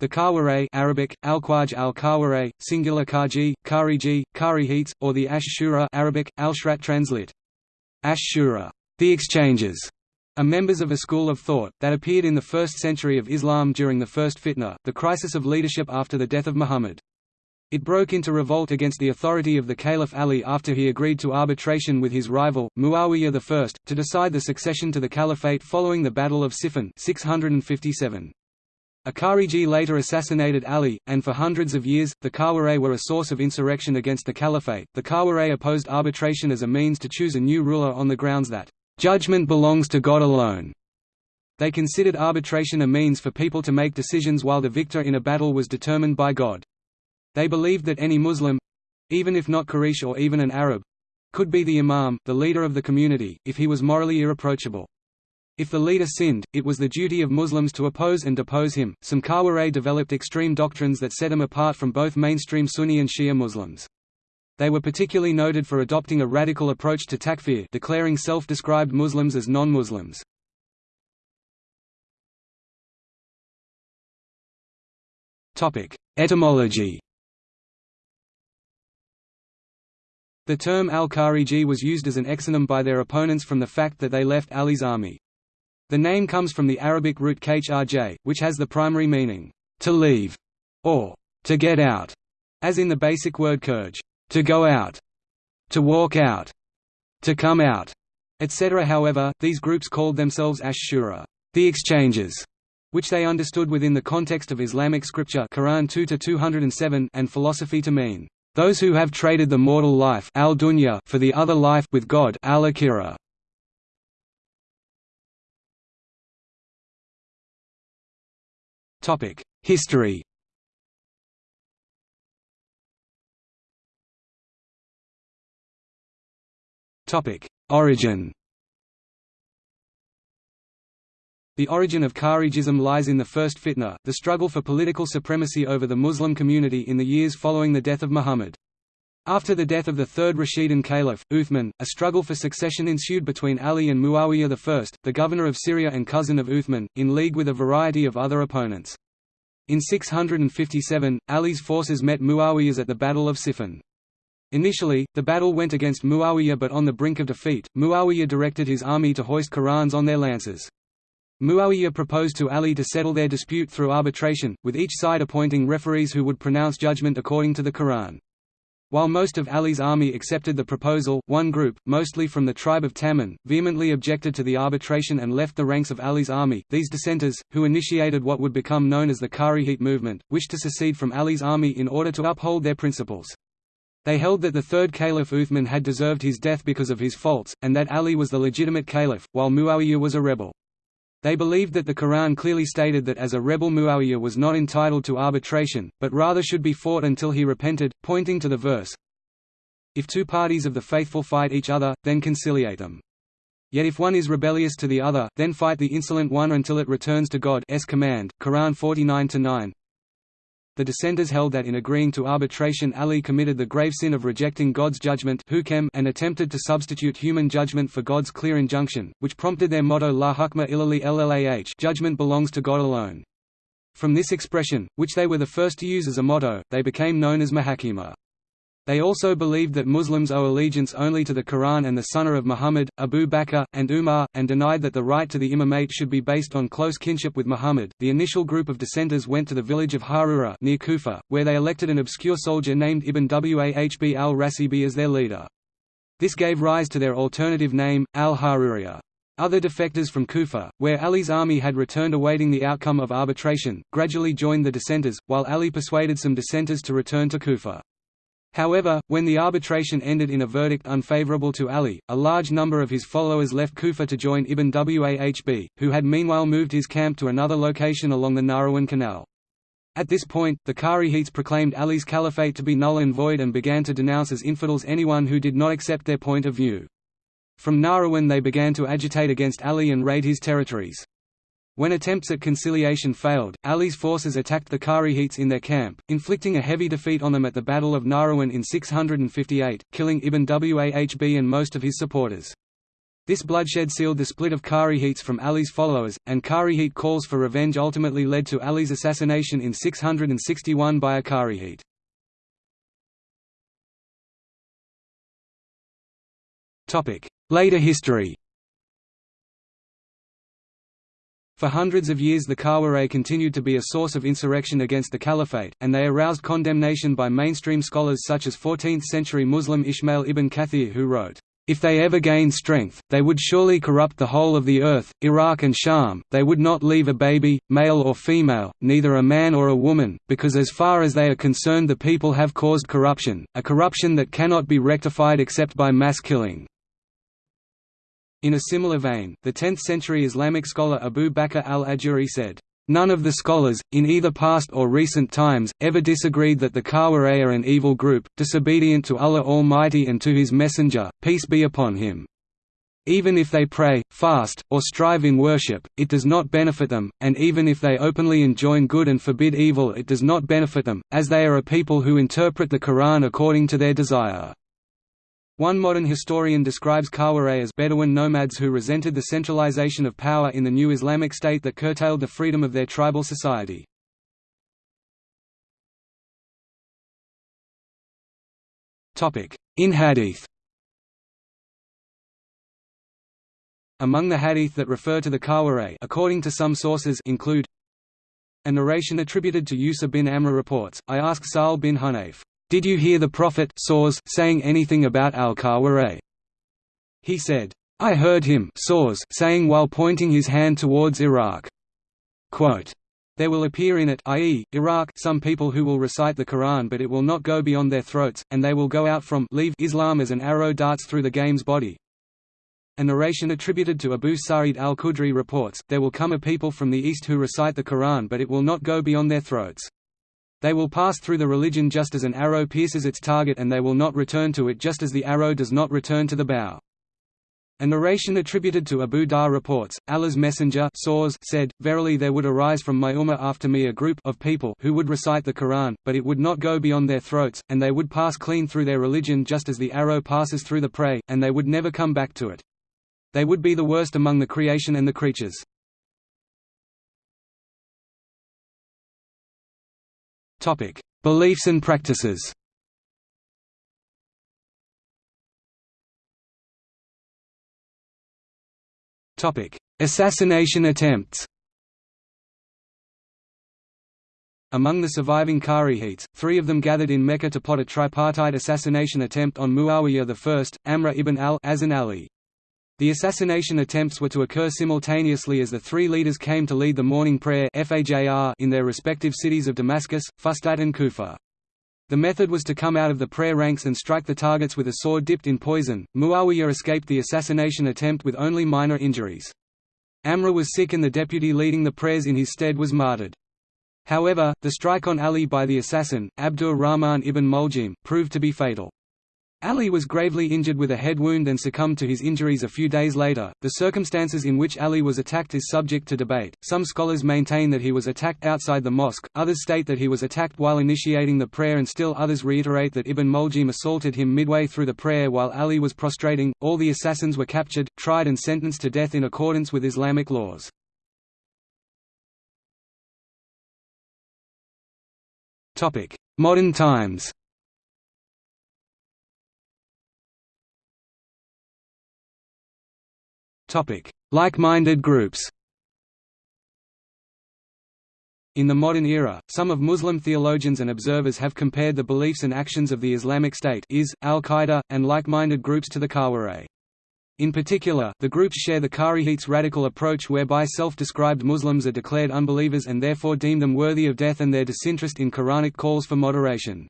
The Kawaray Arabic, Al-Qaj al-Kawaray, singular Kaji, Khariji, Kharijites, or the Ash-Shura Arabic, Al-Shrat translit. Ash-Shura, the exchanges, are members of a school of thought, that appeared in the first century of Islam during the first fitna, the crisis of leadership after the death of Muhammad. It broke into revolt against the authority of the Caliph Ali after he agreed to arbitration with his rival, Muawiyah I, to decide the succession to the caliphate following the Battle of Siffin 657. A Khariji later assassinated Ali, and for hundreds of years, the Kawaray were a source of insurrection against the caliphate. The Kawaray opposed arbitration as a means to choose a new ruler on the grounds that, judgment belongs to God alone. They considered arbitration a means for people to make decisions while the victor in a battle was determined by God. They believed that any Muslim—even if not Quraysh or even an Arab—could be the imam, the leader of the community, if he was morally irreproachable. If the leader sinned, it was the duty of Muslims to oppose and depose him. Some Kawaray developed extreme doctrines that set them apart from both mainstream Sunni and Shia Muslims. They were particularly noted for adopting a radical approach to takfir declaring self-described Muslims as non-Muslims. Etymology The term al-Khariji was used as an exonym by their opponents from the fact that they left Ali's army. The name comes from the Arabic root khrj, which has the primary meaning, to leave, or to get out, as in the basic word kurj, to go out, to walk out, to come out, etc. However, these groups called themselves ash-shura, the exchanges, which they understood within the context of Islamic scripture Quran 2 and philosophy to mean, those who have traded the mortal life al for the other life with God al-akhirah. History Origin The origin of Kharijism lies in the first fitna, the struggle for political supremacy over the Muslim community in the years following the death of Muhammad. After the death of the third Rashidun Caliph, Uthman, a struggle for succession ensued between Ali and Muawiyah I, the governor of Syria and cousin of Uthman, in league with a variety of other opponents. In 657, Ali's forces met Muawiyah's at the Battle of Siffin. Initially, the battle went against Muawiyah but on the brink of defeat, Muawiyah directed his army to hoist Qur'ans on their lances. Muawiyah proposed to Ali to settle their dispute through arbitration, with each side appointing referees who would pronounce judgment according to the Quran. While most of Ali's army accepted the proposal, one group, mostly from the tribe of Tamim, vehemently objected to the arbitration and left the ranks of Ali's army. These dissenters, who initiated what would become known as the Kharijite movement, wished to secede from Ali's army in order to uphold their principles. They held that the third caliph Uthman had deserved his death because of his faults, and that Ali was the legitimate caliph, while Muawiyah was a rebel. They believed that the Quran clearly stated that as a rebel Muawiyah was not entitled to arbitration, but rather should be fought until he repented, pointing to the verse, If two parties of the faithful fight each other, then conciliate them. Yet if one is rebellious to the other, then fight the insolent one until it returns to God's command. Quran 49-9 the dissenters held that in agreeing to arbitration Ali committed the grave sin of rejecting God's judgment and attempted to substitute human judgment for God's clear injunction, which prompted their motto La hukma illali llah judgment belongs to God alone. From this expression, which they were the first to use as a motto, they became known as Mahakima. They also believed that Muslims owe allegiance only to the Quran and the Sunnah of Muhammad, Abu Bakr, and Umar, and denied that the right to the imamate should be based on close kinship with Muhammad. The initial group of dissenters went to the village of Harura near Kufa, where they elected an obscure soldier named Ibn Wahb al-Rasibi as their leader. This gave rise to their alternative name, al-Haruriya. Other defectors from Kufa, where Ali's army had returned awaiting the outcome of arbitration, gradually joined the dissenters, while Ali persuaded some dissenters to return to Kufa. However, when the arbitration ended in a verdict unfavorable to Ali, a large number of his followers left Kufa to join Ibn Wahb, who had meanwhile moved his camp to another location along the Nahrawan Canal. At this point, the Kharijites proclaimed Ali's caliphate to be null and void and began to denounce as infidels anyone who did not accept their point of view. From Nahrawan they began to agitate against Ali and raid his territories. When attempts at conciliation failed, Ali's forces attacked the Kharijites in their camp, inflicting a heavy defeat on them at the Battle of Nahrawan in 658, killing Ibn Wahb and most of his supporters. This bloodshed sealed the split of Kharijites from Ali's followers, and Kharijite calls for revenge ultimately led to Ali's assassination in 661 by a Kharijite. Later history For hundreds of years the Khawarij continued to be a source of insurrection against the caliphate, and they aroused condemnation by mainstream scholars such as 14th-century Muslim Ismail ibn Kathir who wrote, if they ever gained strength, they would surely corrupt the whole of the earth, Iraq and Sham, they would not leave a baby, male or female, neither a man or a woman, because as far as they are concerned the people have caused corruption, a corruption that cannot be rectified except by mass killing. In a similar vein, the 10th-century Islamic scholar Abu Bakr al-Ajuri said, None of the scholars, in either past or recent times, ever disagreed that the Khawarij are an evil group, disobedient to Allah Almighty and to His Messenger, peace be upon him. Even if they pray, fast, or strive in worship, it does not benefit them, and even if they openly enjoin good and forbid evil it does not benefit them, as they are a people who interpret the Quran according to their desire. One modern historian describes Khawarij as Bedouin nomads who resented the centralization of power in the new Islamic state that curtailed the freedom of their tribal society. In Hadith Among the hadith that refer to the Khawarij according to some sources include a narration attributed to Yusa bin Amr reports, I asked Sahl bin Hunayf, did you hear the Prophet saying anything about al-Khawarij? He said, I heard him saying while pointing his hand towards Iraq. Quote, there will appear in it i.e., Iraq some people who will recite the Quran but it will not go beyond their throats, and they will go out from leave Islam as an arrow darts through the game's body. A narration attributed to Abu Sa'id al-Khudri reports, there will come a people from the east who recite the Quran but it will not go beyond their throats. They will pass through the religion just as an arrow pierces its target and they will not return to it just as the arrow does not return to the bow. A narration attributed to Abu Dharr reports, Allah's messenger said, Verily there would arise from my ummah after me a group of people who would recite the Quran, but it would not go beyond their throats, and they would pass clean through their religion just as the arrow passes through the prey, and they would never come back to it. They would be the worst among the creation and the creatures. Topic: Beliefs and practices. Topic: Assassination attempts. Among the surviving Kharijites, three of them gathered in Mecca to plot a tripartite assassination attempt on Muawiyah I, Amr ibn al-Azan Ali. The assassination attempts were to occur simultaneously as the three leaders came to lead the morning prayer in their respective cities of Damascus, Fustat and Kufa. The method was to come out of the prayer ranks and strike the targets with a sword dipped in poison. Muawiyah escaped the assassination attempt with only minor injuries. Amr was sick and the deputy leading the prayers in his stead was martyred. However, the strike on Ali by the assassin, Abdur Rahman ibn Muljim, proved to be fatal. Ali was gravely injured with a head wound and succumbed to his injuries a few days later. The circumstances in which Ali was attacked is subject to debate. Some scholars maintain that he was attacked outside the mosque, others state that he was attacked while initiating the prayer, and still others reiterate that Ibn Muljim assaulted him midway through the prayer while Ali was prostrating. All the assassins were captured, tried, and sentenced to death in accordance with Islamic laws. Modern times Like-minded groups In the modern era, some of Muslim theologians and observers have compared the beliefs and actions of the Islamic State is, Al-Qaeda, and like-minded groups to the Khawarij. In particular, the groups share the Kharijites' radical approach whereby self-described Muslims are declared unbelievers and therefore deem them worthy of death and their disinterest in Quranic calls for moderation.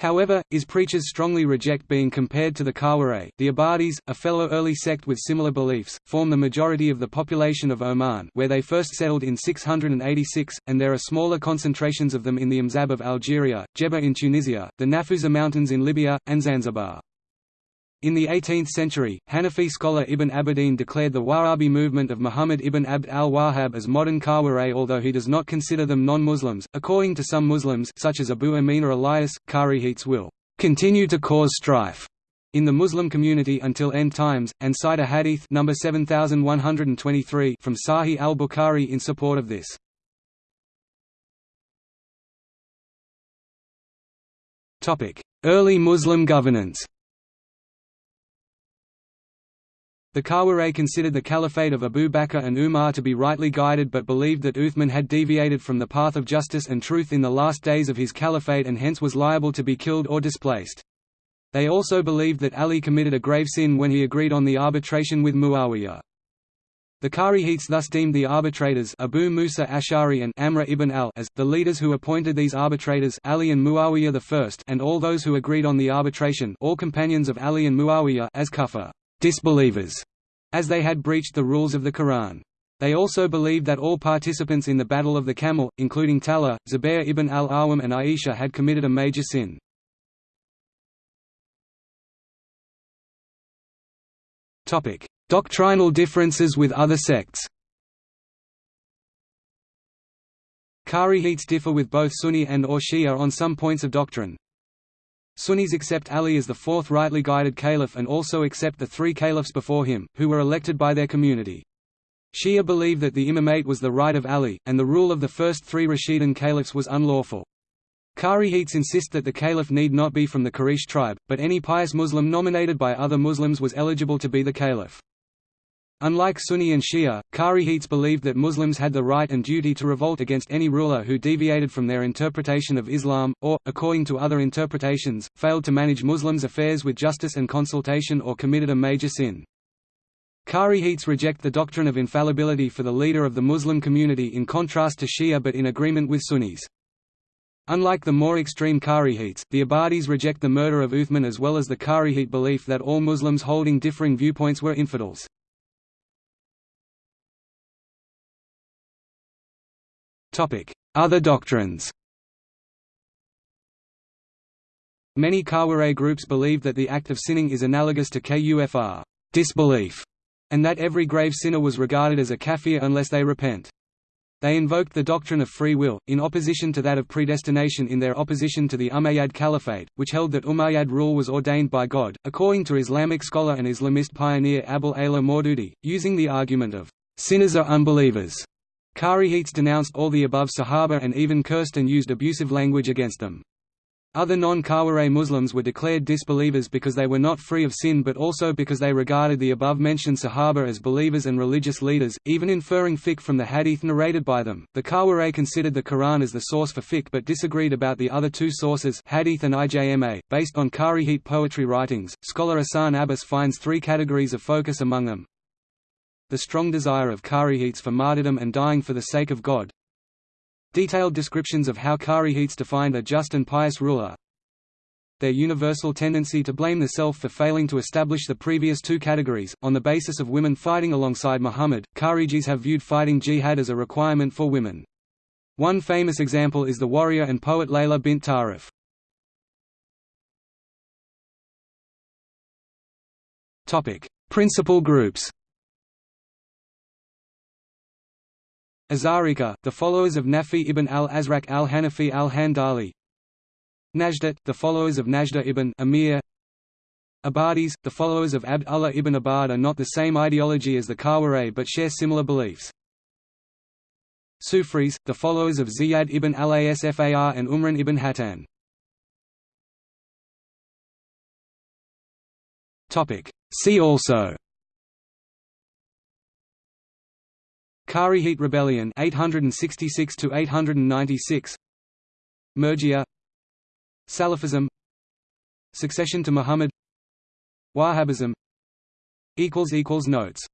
However, IS preachers strongly reject being compared to the Khawarij. The Ibadis, a fellow early sect with similar beliefs, form the majority of the population of Oman where they first settled in 686, and there are smaller concentrations of them in the Mzab of Algeria, Jerba in Tunisia, the Nafusa Mountains in Libya, and Zanzibar. In the 18th century, Hanafi scholar Ibn Abidin declared the Wahhabi movement of Muhammad ibn Abd al-Wahhab as modern Khawarij although he does not consider them non-Muslims. According to some Muslims such as Abu Amina Elias, Kharijites will continue to cause strife in the Muslim community until end times, and cite a hadith number 7123 from Sahih al-Bukhari in support of this. Early Muslim governance The Khawarij considered the caliphate of Abu Bakr and Umar to be rightly guided but believed that Uthman had deviated from the path of justice and truth in the last days of his caliphate and hence was liable to be killed or displaced. They also believed that Ali committed a grave sin when he agreed on the arbitration with Muawiyah. The Kharijites thus deemed the arbitrators Abu Musa Ash'ari and Amr ibn al as, the leaders who appointed these arbitrators Ali and Muawiyah I and all those who agreed on the arbitration all companions of Ali and Muawiyah as kufar disbelievers, as they had breached the rules of the Quran. They also believed that all participants in the Battle of the Camel, including Talha, Zubair ibn al-Awwam and Aisha had committed a major sin. Doctrinal differences with other sects Kharijites differ with both Sunni and or Shia on some points of doctrine, Sunnis accept Ali as the fourth rightly guided caliph and also accept the three caliphs before him, who were elected by their community. Shia believe that the imamate was the right of Ali, and the rule of the first three Rashidun caliphs was unlawful. Kharijites insist that the caliph need not be from the Quraysh tribe, but any pious Muslim nominated by other Muslims was eligible to be the caliph. Unlike Sunni and Shia, Kharijites believed that Muslims had the right and duty to revolt against any ruler who deviated from their interpretation of Islam, or, according to other interpretations, failed to manage Muslims' affairs with justice and consultation or committed a major sin. Kharijites reject the doctrine of infallibility for the leader of the Muslim community in contrast to Shia but in agreement with Sunnis. Unlike the more extreme Kharijites, the Abadis reject the murder of Uthman as well as the Kharijite belief that all Muslims holding differing viewpoints were infidels. Other doctrines Many Khawarij groups believe that the act of sinning is analogous to kufr disbelief, and that every grave sinner was regarded as a kafir unless they repent. They invoked the doctrine of free will, in opposition to that of predestination in their opposition to the Umayyad Caliphate, which held that Umayyad rule was ordained by God, according to Islamic scholar and Islamist pioneer Abul Ala Maududi, using the argument of, "...sinners are unbelievers." Kharijites denounced all the above Sahaba and even cursed and used abusive language against them. Other non-Khawarij Muslims were declared disbelievers because they were not free of sin but also because they regarded the above-mentioned Sahaba as believers and religious leaders, even inferring fiqh from the hadith narrated by them. The Khawarij considered the Quran as the source for fiqh but disagreed about the other two sources hadith and ijma. Based on Kharijite poetry writings, scholar Ihsan Abbas finds three categories of focus among them, the strong desire of Kharijites for martyrdom and dying for the sake of God. Detailed descriptions of how Kharijites defined a just and pious ruler. Their universal tendency to blame the self for failing to establish the previous two categories. On the basis of women fighting alongside Muhammad, Kharijis have viewed fighting jihad as a requirement for women. One famous example is the warrior and poet Layla bint Tarif. Principal groups Azarika, the followers of Nafi ibn al-Azraq al-Hanafi al-Handali Najdat, the followers of Najda ibn Amir Abadis, the followers of Abd Allah ibn Abad are not the same ideology as the Khawarij but share similar beliefs. Sufris, the followers of Ziyad ibn al-Asfar and Umran ibn Hattan. See also Kharijite Rebellion 866 to 896 Murjia Salafism. Succession to Muhammad. Wahhabism. Equals equals notes